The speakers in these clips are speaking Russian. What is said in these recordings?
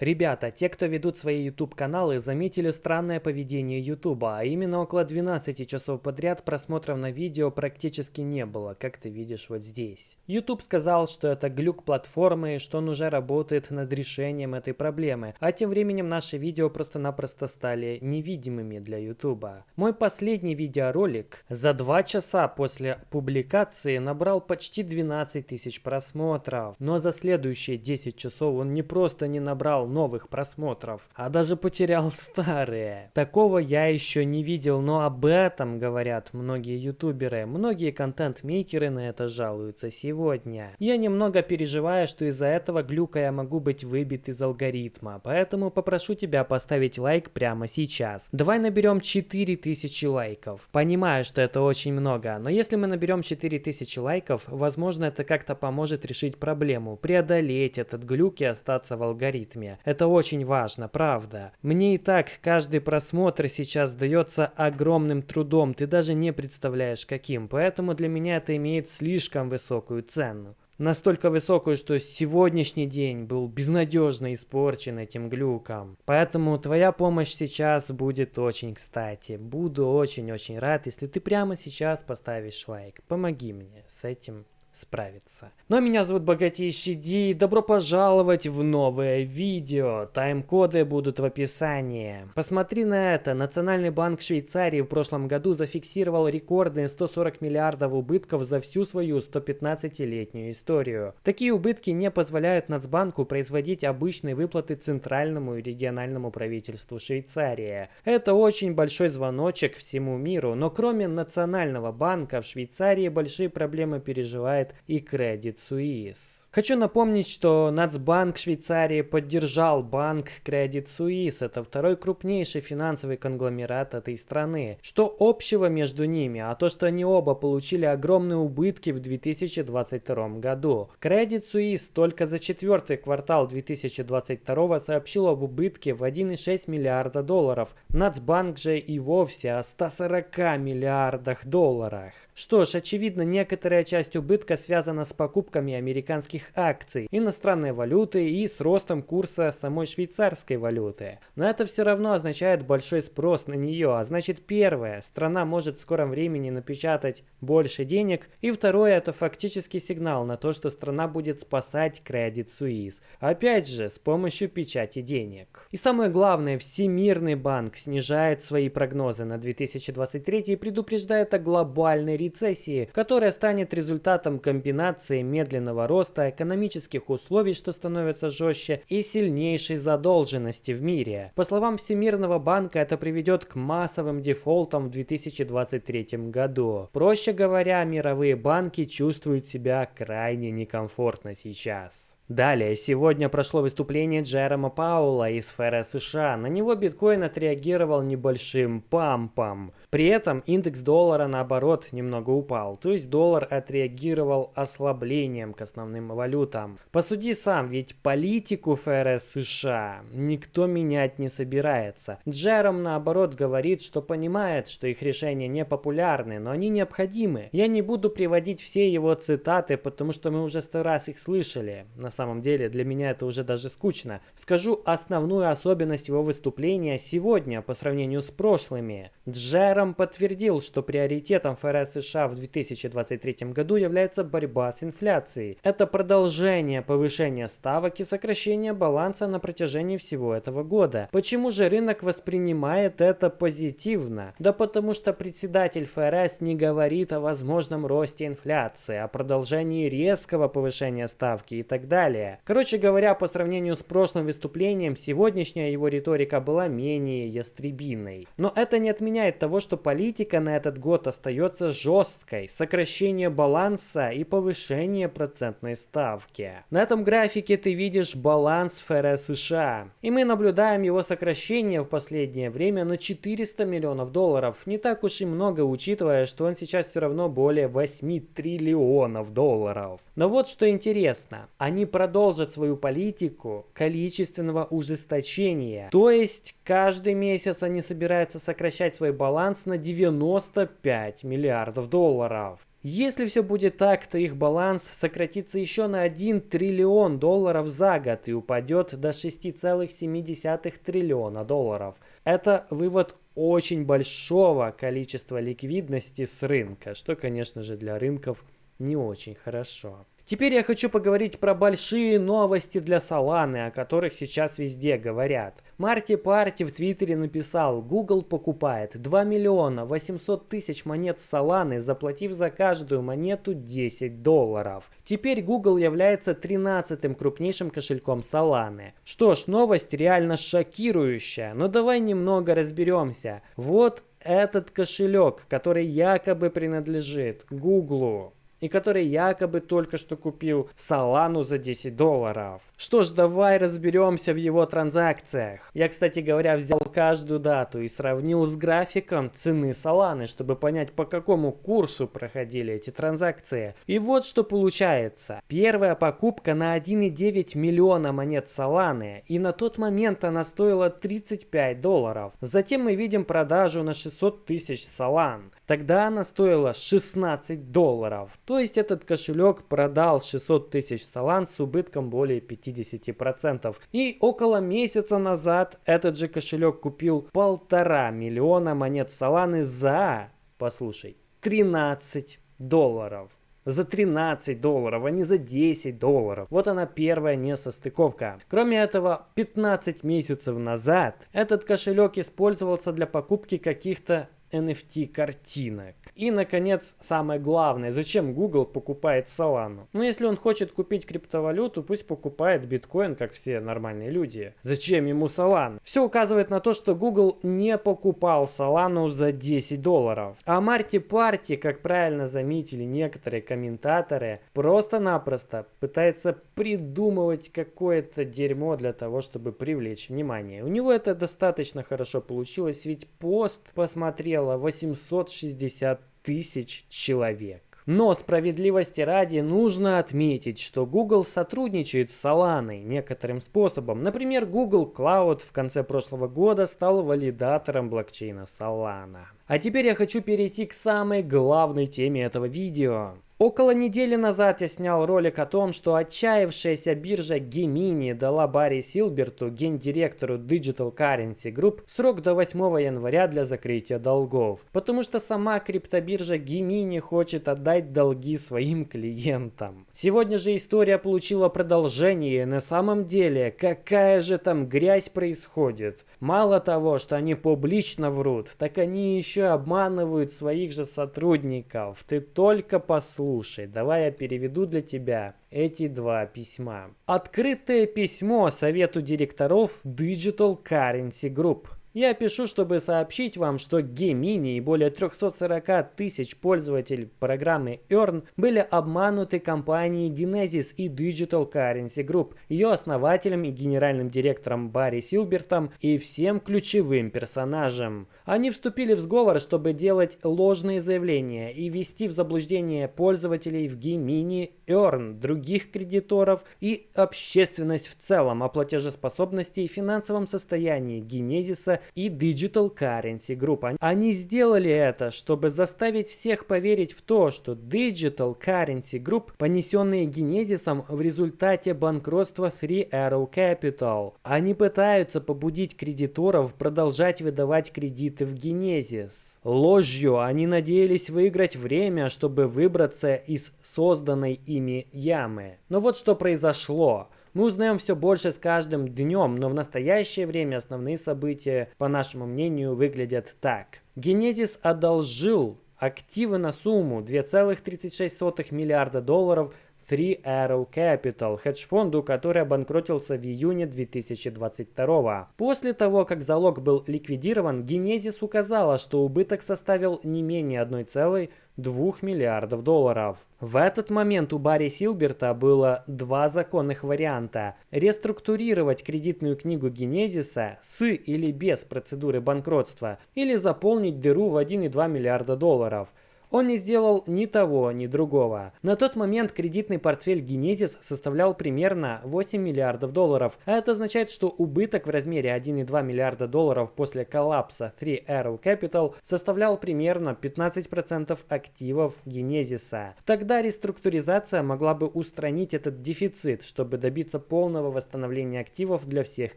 Ребята, те, кто ведут свои YouTube каналы, заметили странное поведение YouTube, а именно около 12 часов подряд просмотров на видео практически не было, как ты видишь вот здесь. YouTube сказал, что это глюк платформы, что он уже работает над решением этой проблемы, а тем временем наши видео просто-напросто стали невидимыми для YouTube. Мой последний видеоролик за 2 часа после публикации набрал почти 12 тысяч просмотров, но за следующие 10 часов он не просто не набрал новых просмотров, а даже потерял старые. Такого я еще не видел, но об этом говорят многие ютуберы. Многие контент-мейкеры на это жалуются сегодня. Я немного переживаю, что из-за этого глюка я могу быть выбит из алгоритма, поэтому попрошу тебя поставить лайк прямо сейчас. Давай наберем 4000 лайков. Понимаю, что это очень много, но если мы наберем 4000 лайков, возможно это как-то поможет решить проблему, преодолеть этот глюк и остаться в алгоритме. Это очень важно, правда. Мне и так каждый просмотр сейчас дается огромным трудом, ты даже не представляешь каким, поэтому для меня это имеет слишком высокую цену. Настолько высокую, что сегодняшний день был безнадежно испорчен этим глюком. Поэтому твоя помощь сейчас будет очень кстати. Буду очень-очень рад, если ты прямо сейчас поставишь лайк. Помоги мне с этим справиться. Ну а меня зовут Богатейший Ди, и добро пожаловать в новое видео. Тайм-коды будут в описании. Посмотри на это. Национальный банк Швейцарии в прошлом году зафиксировал рекордные 140 миллиардов убытков за всю свою 115-летнюю историю. Такие убытки не позволяют Нацбанку производить обычные выплаты центральному и региональному правительству Швейцарии. Это очень большой звоночек всему миру, но кроме Национального банка в Швейцарии большие проблемы переживает Credit и Credit Suisse. Хочу напомнить, что Нацбанк Швейцарии поддержал банк Credit Suisse. Это второй крупнейший финансовый конгломерат этой страны. Что общего между ними? А то, что они оба получили огромные убытки в 2022 году. Credit Suisse только за четвертый квартал 2022 сообщил об убытке в 1,6 миллиарда долларов. Нацбанк же и вовсе о 140 миллиардах долларах. Что ж, очевидно, некоторая часть убытка связана с покупками американских акций, иностранной валюты и с ростом курса самой швейцарской валюты. Но это все равно означает большой спрос на нее, а значит первое, страна может в скором времени напечатать больше денег, и второе, это фактически сигнал на то, что страна будет спасать Credit Suisse. Опять же, с помощью печати денег. И самое главное, Всемирный банк снижает свои прогнозы на 2023 и предупреждает о глобальной рецессии, которая станет результатом комбинации медленного роста, экономических условий, что становятся жестче, и сильнейшей задолженности в мире. По словам Всемирного банка, это приведет к массовым дефолтам в 2023 году. Проще говоря, мировые банки чувствуют себя крайне некомфортно сейчас. Далее, сегодня прошло выступление Джерома Паула из сферы США. На него биткоин отреагировал небольшим пампом. При этом индекс доллара наоборот немного упал, то есть доллар отреагировал ослаблением к основным валютам. Посуди сам, ведь политику ФРС США никто менять не собирается. Джером наоборот говорит, что понимает, что их решения не популярны, но они необходимы. Я не буду приводить все его цитаты, потому что мы уже сто раз их слышали. На самом деле для меня это уже даже скучно. Скажу основную особенность его выступления сегодня по сравнению с прошлыми. Джером подтвердил, что приоритетом ФРС США в 2023 году является борьба с инфляцией. Это продолжение повышения ставок и сокращение баланса на протяжении всего этого года. Почему же рынок воспринимает это позитивно? Да потому что председатель ФРС не говорит о возможном росте инфляции, о продолжении резкого повышения ставки и так далее далее. Короче говоря, по сравнению с прошлым выступлением, сегодняшняя его риторика была менее ястребиной. Но это не отменяет того, что политика на этот год остается жесткой. Сокращение баланса и повышение процентной ставки. На этом графике ты видишь баланс ФРС США. И мы наблюдаем его сокращение в последнее время на 400 миллионов долларов. Не так уж и много, учитывая, что он сейчас все равно более 8 триллионов долларов. Но вот что интересно. Они продолжат свою политику количественного ужесточения. То есть каждый месяц они собираются сокращать свой баланс на 95 миллиардов долларов. Если все будет так, то их баланс сократится еще на 1 триллион долларов за год и упадет до 6,7 триллиона долларов. Это вывод очень большого количества ликвидности с рынка, что, конечно же, для рынков не очень хорошо. Теперь я хочу поговорить про большие новости для Solana, о которых сейчас везде говорят. Марти Парти в Твиттере написал, Google покупает 2 миллиона 800 тысяч монет Solana, заплатив за каждую монету 10 долларов. Теперь Google является 13-м крупнейшим кошельком Solana. Что ж, новость реально шокирующая, но давай немного разберемся. Вот этот кошелек, который якобы принадлежит Google и который якобы только что купил Солану за 10 долларов. Что ж, давай разберемся в его транзакциях. Я, кстати говоря, взял каждую дату и сравнил с графиком цены Соланы, чтобы понять, по какому курсу проходили эти транзакции. И вот что получается. Первая покупка на 1,9 миллиона монет Соланы, и на тот момент она стоила 35 долларов. Затем мы видим продажу на 600 тысяч Солан. Тогда она стоила 16 долларов. То есть этот кошелек продал 600 тысяч салан с убытком более 50%. И около месяца назад этот же кошелек купил полтора миллиона монет саланы за, послушай, 13 долларов за 13 долларов, а не за 10 долларов. Вот она первая несостыковка. Кроме этого, 15 месяцев назад этот кошелек использовался для покупки каких-то NFT картинок. И, наконец, самое главное, зачем Google покупает Solana? Ну, если он хочет купить криптовалюту, пусть покупает биткоин, как все нормальные люди. Зачем ему Solana? Все указывает на то, что Google не покупал Solana за 10 долларов. А Марти Парти, как правильно заметили некоторые комментаторы, просто-напросто пытается придумывать какое-то дерьмо для того, чтобы привлечь внимание. У него это достаточно хорошо получилось, ведь пост посмотрел смотрело 860 тысяч человек. Но справедливости ради нужно отметить, что Google сотрудничает с Solana некоторым способом. Например, Google Cloud в конце прошлого года стал валидатором блокчейна Solana. А теперь я хочу перейти к самой главной теме этого видео. Около недели назад я снял ролик о том, что отчаявшаяся биржа Gemini дала Барри Силберту, гендиректору Digital Currency Group, срок до 8 января для закрытия долгов. Потому что сама криптобиржа Gemini хочет отдать долги своим клиентам. Сегодня же история получила продолжение. На самом деле, какая же там грязь происходит? Мало того, что они публично врут, так они еще обманывают своих же сотрудников. Ты только послушай Слушай, давай я переведу для тебя эти два письма. Открытое письмо совету директоров Digital Currency Group. Я пишу, чтобы сообщить вам, что Gemini и более 340 тысяч пользователей программы Earn были обмануты компанией Genesis и Digital Currency Group, ее основателем и генеральным директором Барри Силбертом и всем ключевым персонажем. Они вступили в сговор, чтобы делать ложные заявления и ввести в заблуждение пользователей в Gemini, Earn, других кредиторов и общественность в целом о платежеспособности и финансовом состоянии Genesis и Digital Currency Group. Они сделали это, чтобы заставить всех поверить в то, что Digital Currency Group, понесенные Генезисом в результате банкротства Three Arrow Capital. Они пытаются побудить кредиторов продолжать выдавать кредиты в Генезис. Ложью они надеялись выиграть время, чтобы выбраться из созданной ими ямы. Но вот что произошло. Мы узнаем все больше с каждым днем, но в настоящее время основные события, по нашему мнению, выглядят так. Генезис одолжил активы на сумму 2,36 миллиарда долларов – Three Arrow Capital, хедж-фонду, который обанкротился в июне 2022. После того, как залог был ликвидирован, Genesis указала, что убыток составил не менее 1,2 миллиардов долларов. В этот момент у Барри Силберта было два законных варианта. Реструктурировать кредитную книгу Генезиса с или без процедуры банкротства, или заполнить дыру в 1,2 миллиарда долларов – Он не сделал ни того, ни другого. На тот момент кредитный портфель Genesis составлял примерно 8 миллиардов долларов, а это означает, что убыток в размере 1,2 миллиарда долларов после коллапса 3 Arrow Capital составлял примерно 15% активов Genesis. Тогда реструктуризация могла бы устранить этот дефицит, чтобы добиться полного восстановления активов для всех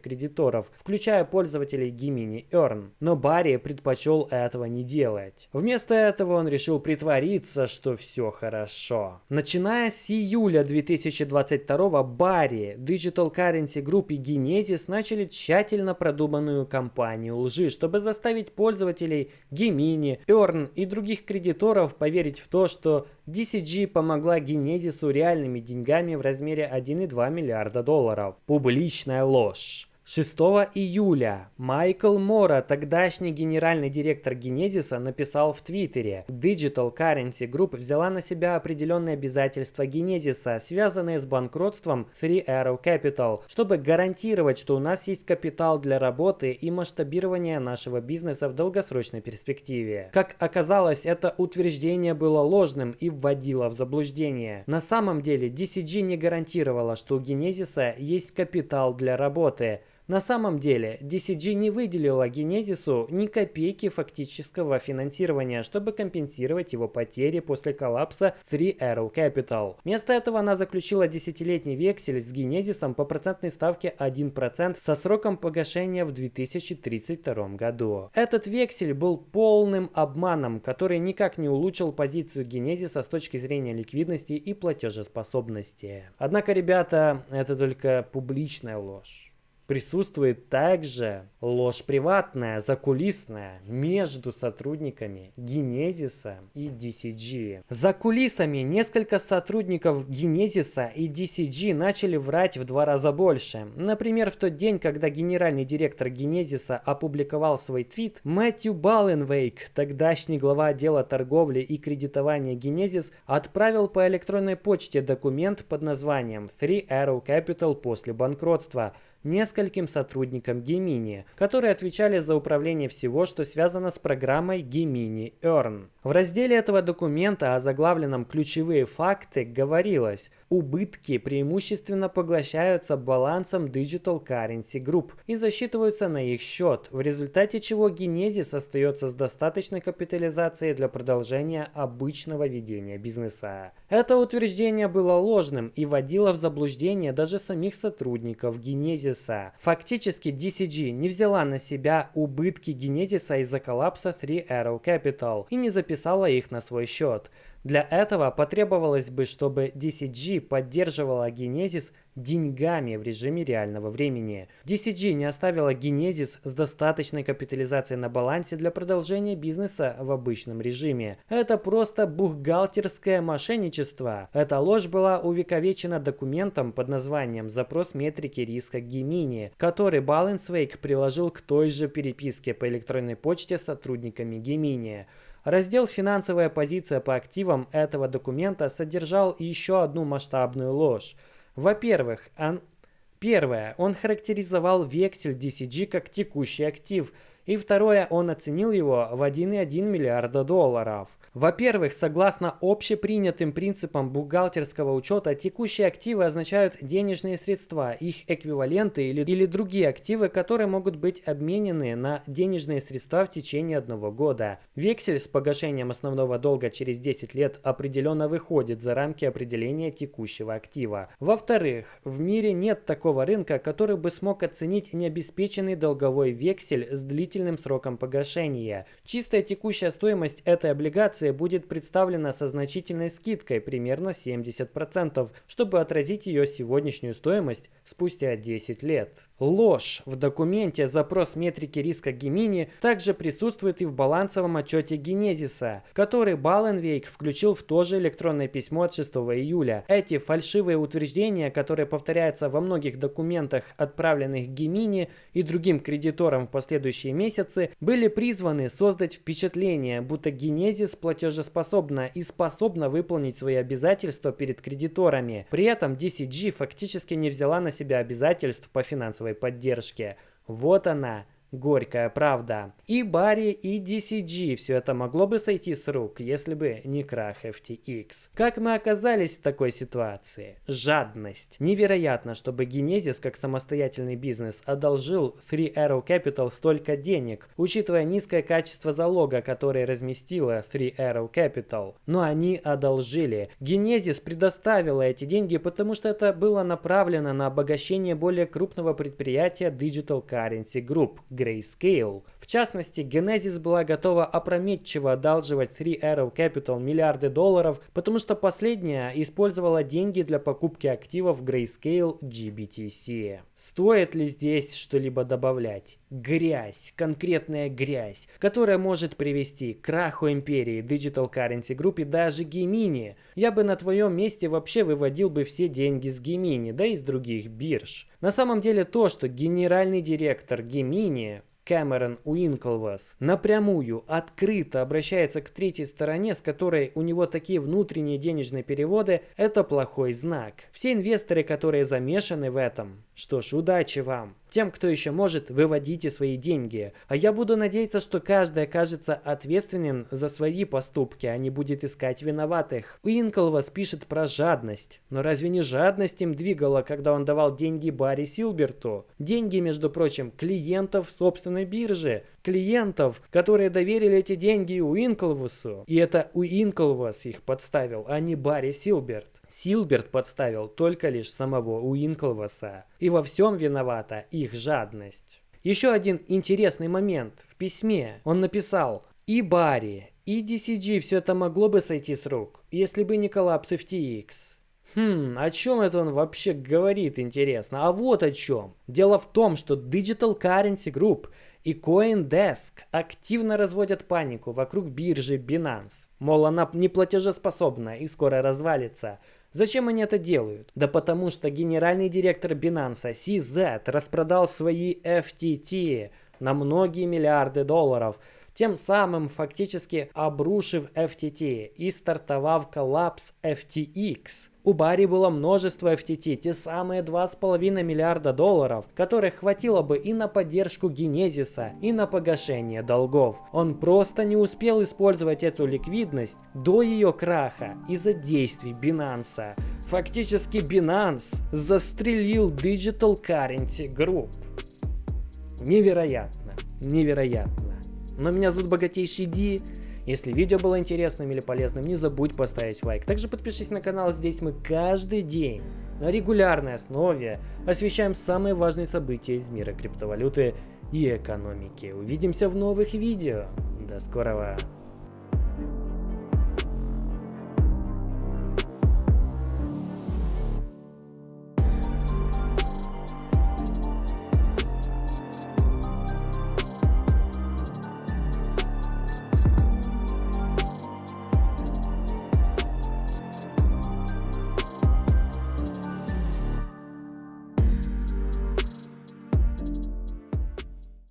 кредиторов, включая пользователей Gemini Earn. Но Барри предпочел этого не делать. Вместо этого он решил притвориться, что все хорошо. Начиная с июля 2022 Барри, Digital Currency Group и Genesis начали тщательно продуманную кампанию лжи, чтобы заставить пользователей Gemini, Earn и других кредиторов поверить в то, что DCG помогла Genesis реальными деньгами в размере 1,2 миллиарда долларов. Публичная ложь. 6 июля Майкл Мора, тогдашний генеральный директор Генезиса, написал в Твиттере Digital Currency Group взяла на себя определенные обязательства Генезиса, связанные с банкротством Three Arrow Capital, чтобы гарантировать, что у нас есть капитал для работы и масштабирования нашего бизнеса в долгосрочной перспективе. Как оказалось, это утверждение было ложным и вводило в заблуждение. На самом деле DCG не гарантировала, что у Генезиса есть капитал для работы, на самом деле, DCG не выделила Генезису ни копейки фактического финансирования, чтобы компенсировать его потери после коллапса Three Arrow Capital. Вместо этого она заключила десятилетний вексель с Генезисом по процентной ставке 1% со сроком погашения в 2032 году. Этот вексель был полным обманом, который никак не улучшил позицию Генезиса с точки зрения ликвидности и платежеспособности. Однако, ребята, это только публичная ложь. Присутствует также ложь приватная, закулисная между сотрудниками Генезиса и DCG. За кулисами несколько сотрудников Генезиса и DCG начали врать в два раза больше. Например, в тот день, когда генеральный директор Генезиса опубликовал свой твит, Мэтью Балленвейк, тогдашний глава отдела торговли и кредитования Генезис, отправил по электронной почте документ под названием Three Arrow Capital после банкротства – нескольким сотрудникам Gemini, которые отвечали за управление всего, что связано с программой Gemini Earn. В разделе этого документа, озаглавленном «Ключевые факты», говорилось «Убытки преимущественно поглощаются балансом Digital Currency Group и засчитываются на их счет, в результате чего Genesis остается с достаточной капитализацией для продолжения обычного ведения бизнеса». Это утверждение было ложным и вводило в заблуждение даже самих сотрудников Genesis. Фактически DCG не взяла на себя убытки Genesis из-за коллапса Three Arrow Capital и не записала их на свой счет. Для этого потребовалось бы, чтобы DCG поддерживала Genesis деньгами в режиме реального времени. DCG не оставила Genesis с достаточной капитализацией на балансе для продолжения бизнеса в обычном режиме. Это просто бухгалтерское мошенничество. Эта ложь была увековечена документом под названием «Запрос метрики риска Gemini», который Balancewake приложил к той же переписке по электронной почте с сотрудниками Gemini. Раздел «Финансовая позиция по активам» этого документа содержал еще одну масштабную ложь. Во-первых, он... первое, он характеризовал вексель DCG как текущий актив – и второе, он оценил его в 1,1 миллиарда долларов. Во-первых, согласно общепринятым принципам бухгалтерского учета, текущие активы означают денежные средства, их эквиваленты или, или другие активы, которые могут быть обменены на денежные средства в течение одного года. Вексель с погашением основного долга через 10 лет определенно выходит за рамки определения текущего актива. Во-вторых, в мире нет такого рынка, который бы смог оценить необеспеченный долговой вексель с длительным сроком погашения. Чистая текущая стоимость этой облигации будет представлена со значительной скидкой, примерно 70%, чтобы отразить ее сегодняшнюю стоимость спустя 10 лет. Ложь. В документе запрос метрики риска Гемини также присутствует и в балансовом отчете Генезиса, который Баленвейк включил в то же электронное письмо от 6 июля. Эти фальшивые утверждения, которые повторяются во многих документах, отправленных Гемини и другим кредиторам в последующие месяцы, были призваны создать впечатление, будто Генезис платежеспособна и способна выполнить свои обязательства перед кредиторами. При этом DCG фактически не взяла на себя обязательств по финансовой поддержке. Вот она, Горькая правда. И Барри, и DCG все это могло бы сойти с рук, если бы не крах FTX. Как мы оказались в такой ситуации? Жадность. Невероятно, чтобы Genesis как самостоятельный бизнес одолжил Three Arrow Capital столько денег, учитывая низкое качество залога, который разместила Three Arrow Capital. Но они одолжили. Genesis предоставила эти деньги, потому что это было направлено на обогащение более крупного предприятия Digital Currency Group – Grayscale. В частности, Genesis была готова опрометчиво одалживать Three Arrow Capital миллиарды долларов, потому что последняя использовала деньги для покупки активов Grayscale GBTC. Стоит ли здесь что-либо добавлять? Грязь, конкретная грязь, которая может привести к краху империи Digital Currency Group и даже Gemini. Я бы на твоем месте вообще выводил бы все деньги с Gemini, да и с других бирж. На самом деле то, что генеральный директор Gemini Кэмерон Уинклвас напрямую, открыто обращается к третьей стороне, с которой у него такие внутренние денежные переводы, это плохой знак. Все инвесторы, которые замешаны в этом, что ж, удачи вам. Тем, кто еще может, выводите свои деньги. А я буду надеяться, что каждый окажется ответственен за свои поступки, а не будет искать виноватых. Уинклвас пишет про жадность. Но разве не жадность им двигала, когда он давал деньги Барри Силберту? Деньги, между прочим, клиентов собственной биржи. Клиентов, которые доверили эти деньги Уинклвусу. И это Уинклвас их подставил, а не Барри Силберт. Силберт подставил только лишь самого Уинклваса. И во всем виновата их жадность. Еще один интересный момент. В письме он написал «И Барри, и DCG все это могло бы сойти с рук, если бы не коллапс FTX». Хм, о чем это он вообще говорит, интересно? А вот о чем. Дело в том, что Digital Currency Group и CoinDesk активно разводят панику вокруг биржи Binance. Мол, она не платежеспособна и скоро развалится. Зачем они это делают? Да потому что генеральный директор Binance CZ распродал свои FTT на многие миллиарды долларов, тем самым фактически обрушив FTT и стартовав коллапс FTX. У Барри было множество FTT, те самые 2,5 миллиарда долларов, которых хватило бы и на поддержку Генезиса, и на погашение долгов. Он просто не успел использовать эту ликвидность до ее краха из-за действий Binance. Фактически Binance застрелил Digital Currency Group. Невероятно, невероятно. Но меня зовут Богатейший Ди. Если видео было интересным или полезным, не забудь поставить лайк. Также подпишись на канал, здесь мы каждый день на регулярной основе освещаем самые важные события из мира криптовалюты и экономики. Увидимся в новых видео. До скорого!